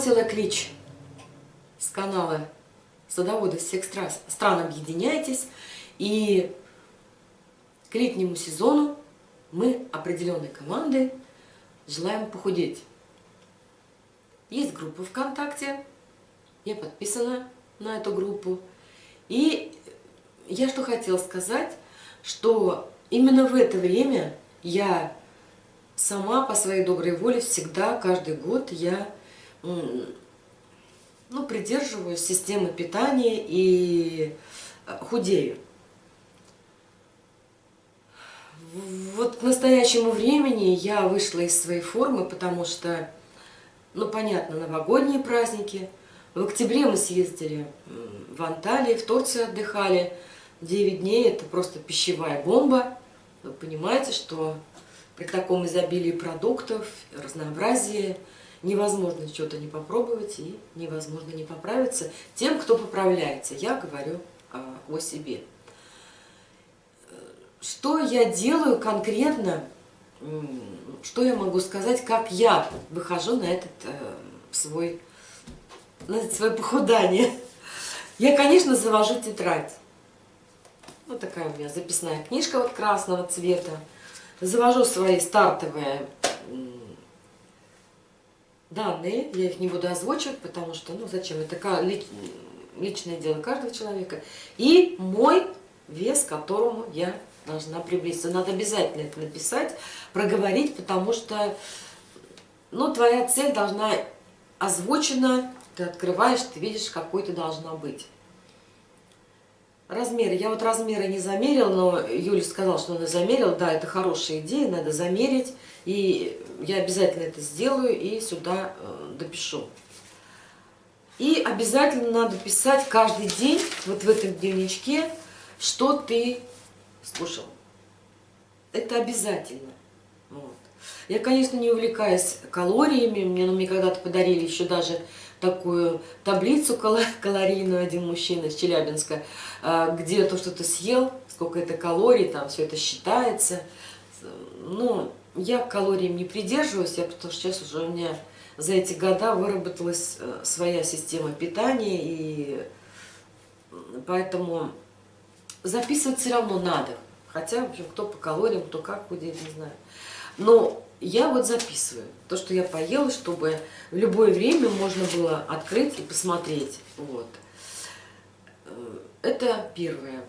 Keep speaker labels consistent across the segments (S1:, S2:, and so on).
S1: сбросила клич с канала «Садоводы всех стран, объединяйтесь». И к летнему сезону мы определенной командой желаем похудеть. Есть группа ВКонтакте, я подписана на эту группу. И я что хотела сказать, что именно в это время я сама по своей доброй воле всегда, каждый год я ну, придерживаюсь системы питания и э, худею. Вот к настоящему времени я вышла из своей формы, потому что, ну, понятно, новогодние праздники. В октябре мы съездили в Анталии, в Турции отдыхали. 9 дней – это просто пищевая бомба. Вы понимаете, что при таком изобилии продуктов, разнообразии – невозможно что-то не попробовать и невозможно не поправиться тем, кто поправляется. Я говорю а, о себе. Что я делаю конкретно, что я могу сказать, как я выхожу на этот э, свой, на это свое похудание. Я, конечно, завожу тетрадь. Вот такая у меня записная книжка вот красного цвета. Завожу свои стартовые данные, я их не буду озвучивать, потому что, ну зачем, это личное дело каждого человека. И мой вес, к которому я должна приблизиться. Надо обязательно это написать, проговорить, потому что, ну, твоя цель должна озвучена, ты открываешь, ты видишь, какой ты должна быть. Размеры. Я вот размеры не замерил, но Юля сказала, что она замерила. Да, это хорошая идея, надо замерить. И я обязательно это сделаю и сюда э, допишу. И обязательно надо писать каждый день, вот в этом дневничке, что ты слушал. Это обязательно. Вот. Я, конечно, не увлекаюсь калориями. Мне, ну, мне когда-то подарили еще даже такую таблицу калорийную один мужчина из Челябинска, а, где то, что ты съел, сколько это калорий, там все это считается. Ну, я калориям не придерживаюсь, я, потому что сейчас уже у меня за эти года выработалась э, своя система питания, и поэтому записывать все равно надо. Хотя, в общем, кто по калориям, кто как худеет, не знаю. Но я вот записываю то, что я поела, чтобы в любое время можно было открыть и посмотреть. Вот. Э, это первое.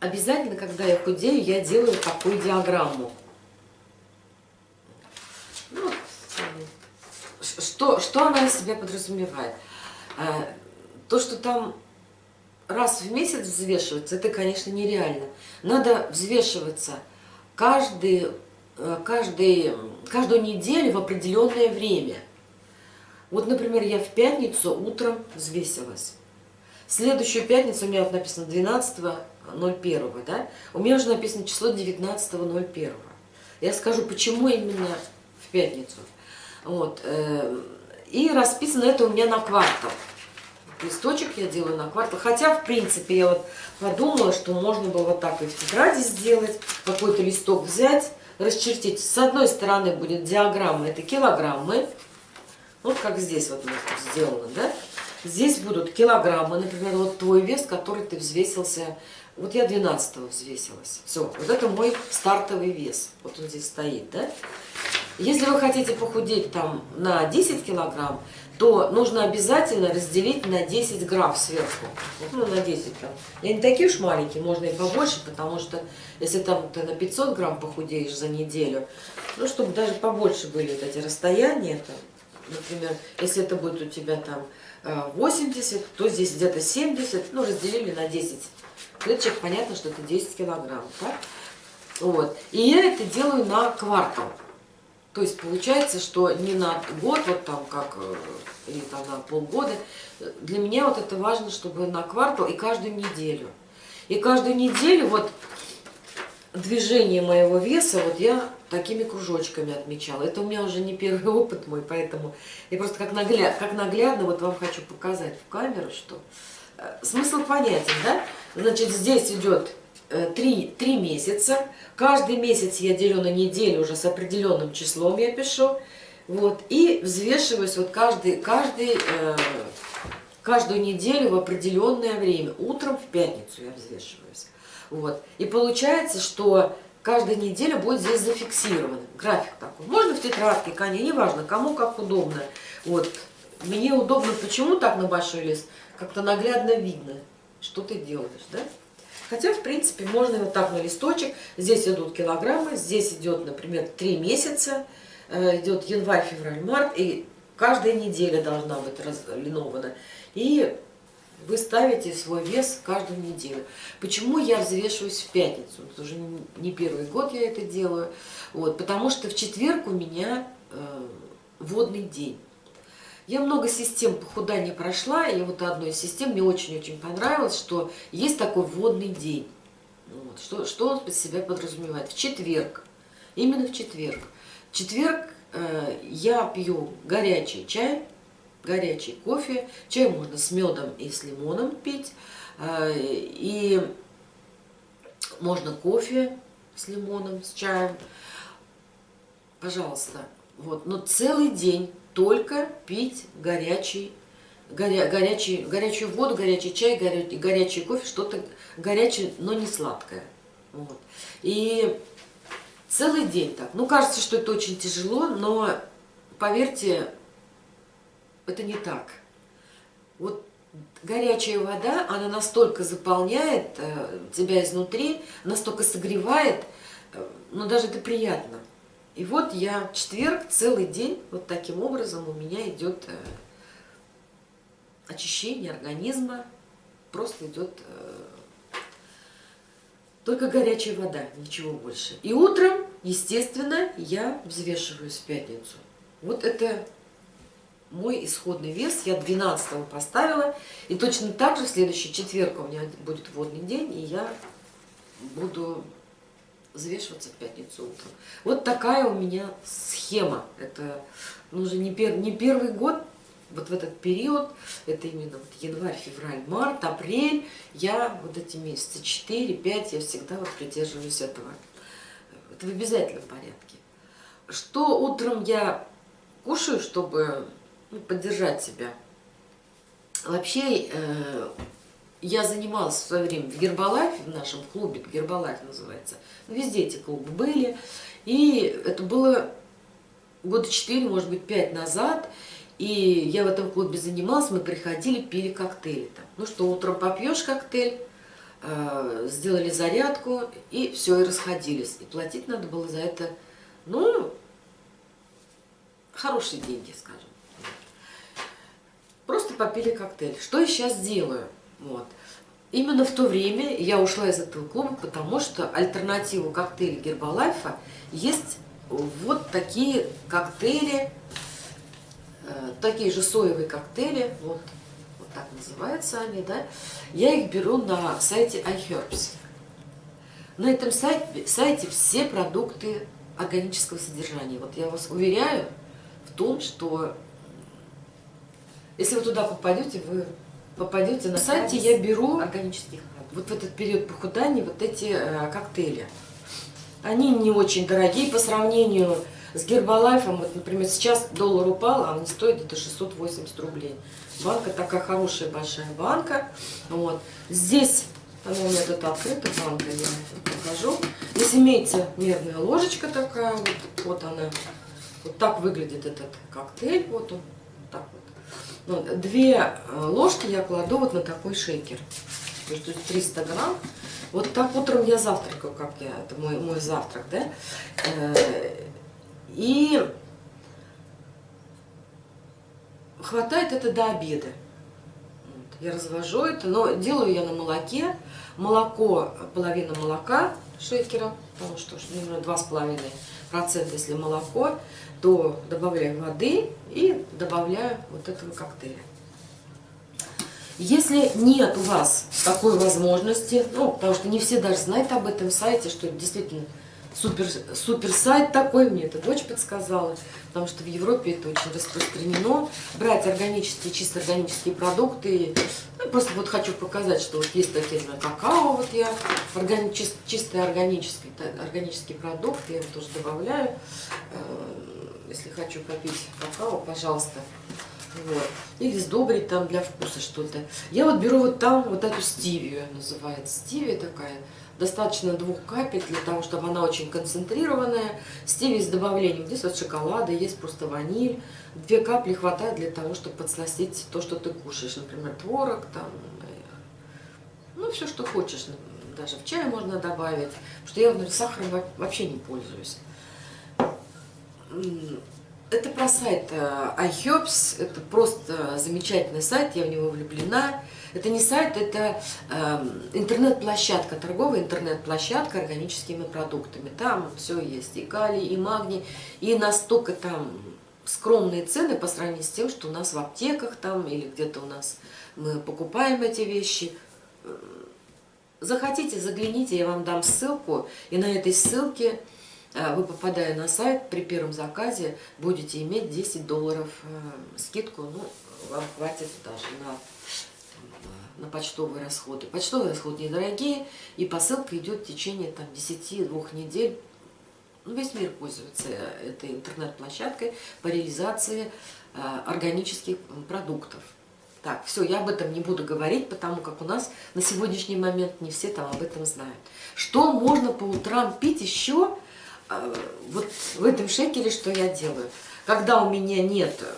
S1: Обязательно, когда я худею, я делаю такую диаграмму. Ну, что, что она из себя подразумевает? Э, то, что там раз в месяц взвешиваться, это, конечно, нереально. Надо взвешиваться каждый Э, каждый, каждую неделю в определенное время. Вот, например, я в пятницу утром взвесилась. Следующую пятницу у меня вот написано 12.01, да? У меня уже написано число 19.01. Я скажу, почему именно в пятницу. Вот. Э, и расписано это у меня на квартал. Листочек я делаю на квартал. Хотя, в принципе, я вот подумала, что можно было вот так и в тетради сделать, какой-то листок взять, расчертить. С одной стороны будет диаграмма, это килограммы. Вот как здесь вот сделано, да? Здесь будут килограммы, например, вот твой вес, который ты взвесился. Вот я 12 взвесилась. Все, вот это мой стартовый вес. Вот он здесь стоит, да? Если вы хотите похудеть там на 10 килограмм, то нужно обязательно разделить на 10 грамм сверху. Ну, на 10 там. И не такие уж маленькие, можно и побольше, потому что если там ты на 500 грамм похудеешь за неделю, ну, чтобы даже побольше были вот эти расстояния, там, например, если это будет у тебя там 80, э, то здесь где-то 70, ну, разделили на 10 клеточек, понятно, что это 10 килограмм, так? Вот. И я это делаю на квартал. То есть получается, что не на год, вот там как, э, или там на полгода. Для меня вот это важно, чтобы на квартал и каждую неделю. И каждую неделю вот движение моего веса, вот я такими кружочками отмечала. Это у меня уже не первый опыт мой, поэтому я просто как, нагляд, как наглядно вот вам хочу показать в камеру, что э, смысл понятен, да? Значит, здесь идет Э, три, три месяца. Каждый месяц я делю на неделю уже с определенным числом я пишу. Вот, и взвешиваюсь вот каждый, каждый, э, каждую неделю в определенное время. Утром в пятницу я взвешиваюсь. Вот. И получается, что каждая неделя будет здесь зафиксирован. График такой. Можно в тетрадке, конечно, неважно, кому как удобно. Вот. Мне удобно, почему так на большой лист? Как-то наглядно видно, что ты делаешь, да? Хотя, в принципе, можно вот так на листочек. Здесь идут килограммы, здесь идет, например, 3 месяца. Э, идет январь, февраль, март. И каждая неделя должна быть разлинована. И вы ставите свой вес каждую неделю. Почему я взвешиваюсь в пятницу? Это уже не первый год я это делаю. Вот, потому что в четверг у меня э, водный день. Я много систем похудания прошла, и вот одной из систем мне очень-очень понравилось, что есть такой водный день. Вот. Что, что он под себя подразумевает? В четверг, именно в четверг. В четверг э, я пью горячий чай, горячий кофе. Чай можно с медом и с лимоном пить. Э, и можно кофе с лимоном, с чаем. Пожалуйста. Вот. Но целый день только пить горячий, горя, горячий, горячую воду, горячий чай, горячий, горячий кофе, что-то горячее, но не сладкое. Вот. И целый день так. Ну, кажется, что это очень тяжело, но поверьте, это не так. Вот горячая вода, она настолько заполняет э, тебя изнутри, настолько согревает, э, ну, даже это приятно. И вот я четверг целый день, вот таким образом у меня идет э, очищение организма, просто идет э, только горячая вода, ничего больше. И утром, естественно, я взвешиваюсь в пятницу. Вот это мой исходный вес, я 12 поставила. И точно так же в следующий четверг у меня будет водный день, и я буду взвешиваться в пятницу утром. Вот такая у меня схема. Это ну, уже не, пер, не первый год, вот в этот период, это именно вот январь, февраль, март, апрель, я вот эти месяцы 4-5, я всегда вот придерживаюсь этого. Это в обязательном порядке. Что утром я кушаю, чтобы ну, поддержать себя? Вообще, э, я занималась в свое время в Гербалайфе, в нашем клубе, Гербалайф называется. Везде эти клубы были. И это было года четыре, может быть, пять назад. И я в этом клубе занималась, мы приходили, пили коктейли. Там. Ну что, утром попьешь коктейль, э, сделали зарядку, и все, и расходились. И платить надо было за это, ну, хорошие деньги, скажем. Просто попили коктейль. Что я сейчас делаю? Вот. Именно в то время я ушла из этого клуба, потому что альтернативу коктейля Гербалайфа есть вот такие коктейли, э, такие же соевые коктейли, вот, вот так называются они, да. Я их беру на сайте iHerbs. На этом сайте, сайте все продукты органического содержания. Вот я вас уверяю в том, что если вы туда попадете, вы попадете на сайте, я беру органических вот в этот период похудания вот эти э, коктейли. Они не очень дорогие по сравнению с Гербалайфом. Вот, например, сейчас доллар упал, а они стоят где-то 680 рублей. Банка такая хорошая, большая банка. Вот. Здесь, она у меня тут открыта, банка, я покажу. Здесь имеется мерная ложечка такая, вот, вот она. Вот так выглядит этот коктейль, вот он, так вот. Ну, две э, ложки я кладу вот на такой шейкер. То есть 300 грамм. Вот так утром я завтракаю, как я, это мой, мой завтрак, да. Э, и хватает это до обеда. Я развожу это, но делаю я на молоке. Молоко, половина молока шейкера, потому что ну, два с половиной процента, если молоко то добавляю воды и добавляю вот этого коктейля. Если нет у вас такой возможности, ну, потому что не все даже знают об этом сайте, что действительно супер, супер сайт такой, мне это дочь подсказала, потому что в Европе это очень распространено, брать органические, чисто органические продукты. Ну, просто вот хочу показать, что вот есть такие, знаю, какао, вот я, органи, чисто органический, органический продукт, я его тоже добавляю. Э, если хочу попить какао, пожалуйста. Вот. Или сдобрить там для вкуса что-то. Я вот беру вот там вот эту стивию, называется. Стивия такая. Достаточно двух капель для того, чтобы она очень концентрированная. Стивия с добавлением. Здесь вот шоколада, есть просто ваниль. Две капли хватает для того, чтобы подсластить то, что ты кушаешь. Например, творог, там, ну, все, что хочешь. Даже в чай можно добавить. Потому что я, например, сахаром вообще не пользуюсь. Это про сайт э, iHerbs, это просто замечательный сайт, я в него влюблена. Это не сайт, это э, интернет-площадка, торговая интернет-площадка органическими продуктами. Там все есть, и калий, и магний, и настолько там скромные цены по сравнению с тем, что у нас в аптеках там или где-то у нас мы покупаем эти вещи. Захотите, загляните, я вам дам ссылку, и на этой ссылке вы, попадая на сайт, при первом заказе будете иметь 10 долларов э, скидку, ну, вам хватит даже на, э, на почтовые расходы. Почтовые расходы недорогие, и посылка идет в течение там, 10-2 недель. Ну, весь мир пользуется этой интернет-площадкой по реализации органических продуктов. Так, все, я об этом не буду говорить, потому как у нас на сегодняшний момент не все там об этом знают. Что можно по утрам пить еще? А, вот в этом шекере что я делаю? Когда у меня нет, э,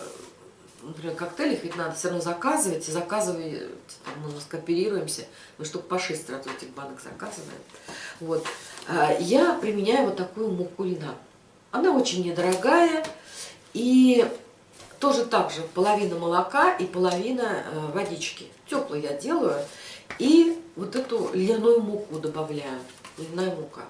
S1: например, коктейлей, ведь надо все равно заказывать, и заказывай, там, мы скооперируемся, мы штук по 6 сразу этих банок заказываем. Вот. Я применяю вот такую муку льна. Она очень недорогая, и тоже так же половина молока и половина э, водички. Теплую я делаю, и вот эту льняную муку добавляю, льняная мука.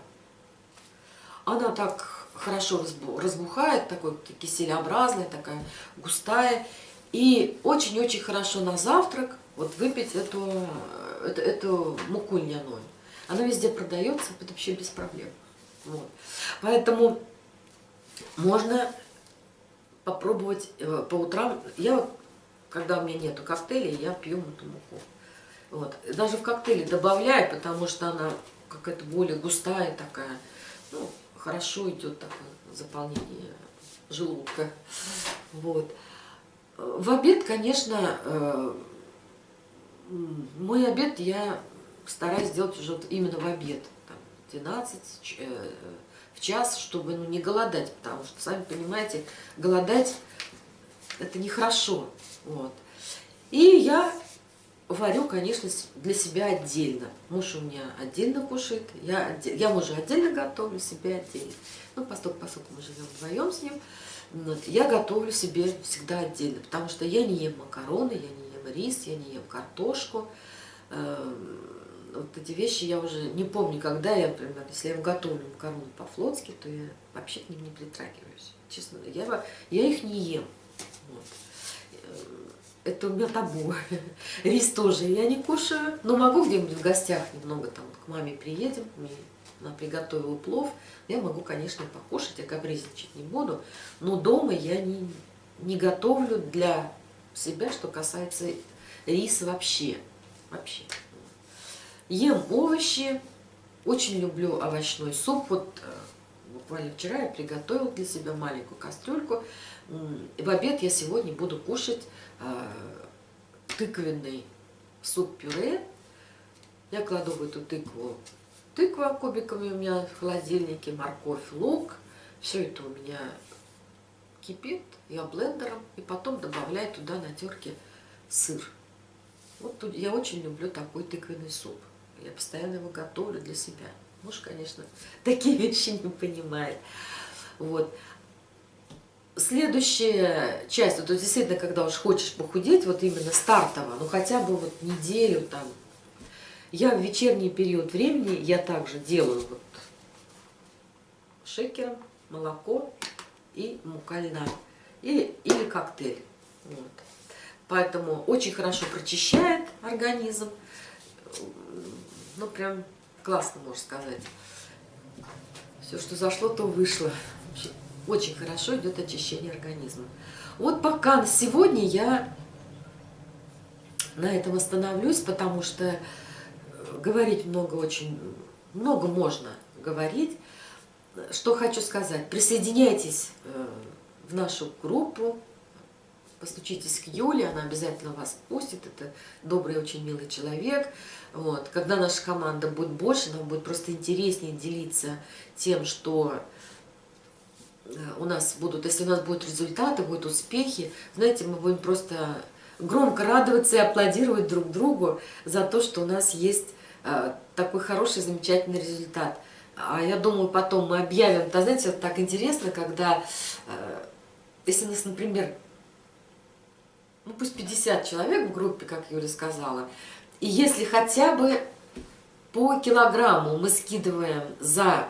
S1: Она так хорошо разбухает, такой киселеобразная, такая густая. И очень-очень хорошо на завтрак вот выпить эту, эту, эту муку льняную. Она везде продается, это вообще без проблем. Вот. Поэтому можно попробовать э, по утрам. Я когда у меня нету коктейлей, я пью эту муку. Вот. Даже в коктейле добавляю, потому что она какая-то более густая такая. Ну, хорошо идет такое заполнение желудка. Вот. В обед, конечно, э, мой обед я стараюсь сделать уже именно в обед. Там, 12 э, в час, чтобы ну, не голодать, потому что, сами понимаете, голодать это нехорошо. Вот. И я варю, конечно, для себя отдельно. Муж у меня отдельно кушает, я, отдель... я мужу отдельно готовлю, себе отдельно. Ну, поскольку, поскольку мы живем вдвоем с ним, вот, я готовлю себе всегда отдельно, потому что я не ем макароны, я не ем рис, я не ем картошку. Эм, вот эти вещи я уже не помню, когда я, например, если я готовлю макароны по-флотски, то я вообще к ним не притрагиваюсь. Честно, я, я их не ем. Вот это у меня табу. Рис тоже я не кушаю, но могу где-нибудь в гостях немного там к маме приедем, она приготовила плов, я могу, конечно, покушать, я капризничать не буду, но дома я не, не готовлю для себя, что касается риса вообще. Вообще. Ем овощи, очень люблю овощной суп. Вот э, буквально вчера я приготовила для себя маленькую кастрюльку. В обед я сегодня буду кушать Э, тыквенный суп-пюре. Я кладу в эту тыкву тыква кубиками у меня в холодильнике, морковь, лук. Все это у меня кипит, я блендером, и потом добавляю туда на терке сыр. Вот тут я очень люблю такой тыквенный суп. Я постоянно его готовлю для себя. Муж, конечно, такие вещи не понимает. Вот. Следующая часть, вот действительно, когда уж хочешь похудеть, вот именно стартово, ну хотя бы вот неделю там, я в вечерний период времени, я также делаю вот шейкером молоко и мука льна, или, или коктейль. Вот. Поэтому очень хорошо прочищает организм, ну прям классно, можно сказать. Все, что зашло, то вышло. Очень хорошо идет очищение организма. Вот пока на сегодня я на этом остановлюсь, потому что э, говорить много очень, много можно говорить. Что хочу сказать, присоединяйтесь э, в нашу группу, постучитесь к Юле, она обязательно вас пустит, это добрый, очень милый человек. Вот. Когда наша команда будет больше, нам будет просто интереснее делиться тем, что э, у нас будут, если у нас будут результаты, будут успехи, знаете, мы будем просто громко радоваться и аплодировать друг другу за то, что у нас есть э, такой хороший, замечательный результат. А я думаю, потом мы объявим, да, знаете, вот так интересно, когда, э, если у нас, например, ну пусть 50 человек в группе, как Юля сказала, и если хотя бы по килограмму мы скидываем за,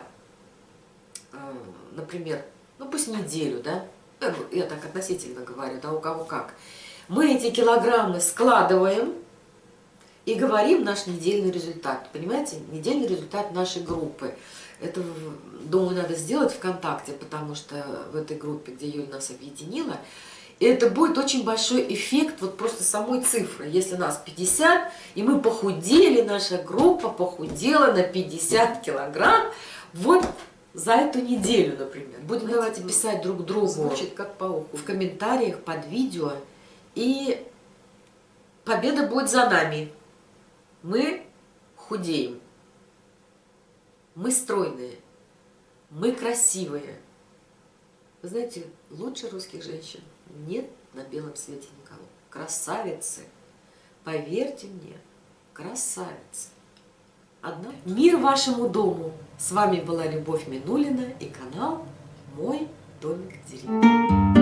S1: э, например, ну пусть неделю, да, я так относительно говорю, да, у кого как, мы эти килограммы складываем и говорим наш недельный результат. Понимаете? Недельный результат нашей группы. Это, думаю, надо сделать ВКонтакте, потому что в этой группе, где Юля нас объединила, и это будет очень большой эффект вот просто самой цифры. Если нас 50, и мы похудели, наша группа похудела на 50 килограмм, вот за эту неделю, например. Будем давайте писать друг другу Звучит как уху. в комментариях под видео, и победа будет за нами. Мы худеем, мы стройные, мы красивые. Вы знаете, лучше русских женщин нет на белом свете никого. Красавицы, поверьте мне, красавицы. Одна. Мир вашему дому! С вами была Любовь Минулина и канал «Мой домик в деревне».